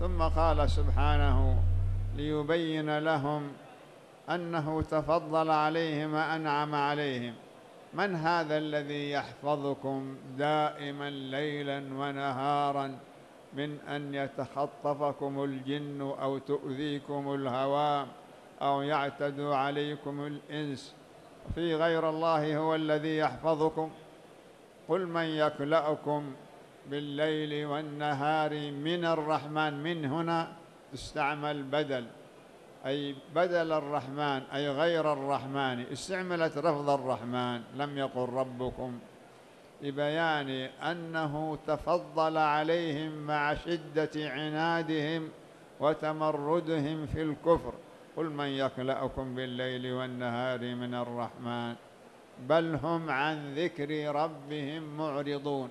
ثم قال سبحانه ليبين لهم أنه تفضل عليهم وأنعم عليهم. من هذا الذي يحفظكم دائما ليلا ونهارا من أن يتخطفكم الجن أو تؤذيكم الهوى أو يعتدوا عليكم الإنس؟ في غير الله هو الذي يحفظكم. قل من يكلأكم بالليل والنهار من الرحمن من هنا استعمل بدل. أي بدل الرحمن أي غير الرحمن استعملت رفض الرحمن. لم يقل ربكم. لبيان أنه تفضل عليهم مع شدة عنادهم وتمردهم في الكفر. قل من يكلأكم بالليل والنهار من الرحمن؟ بل هم عن ذكر ربهم معرضون.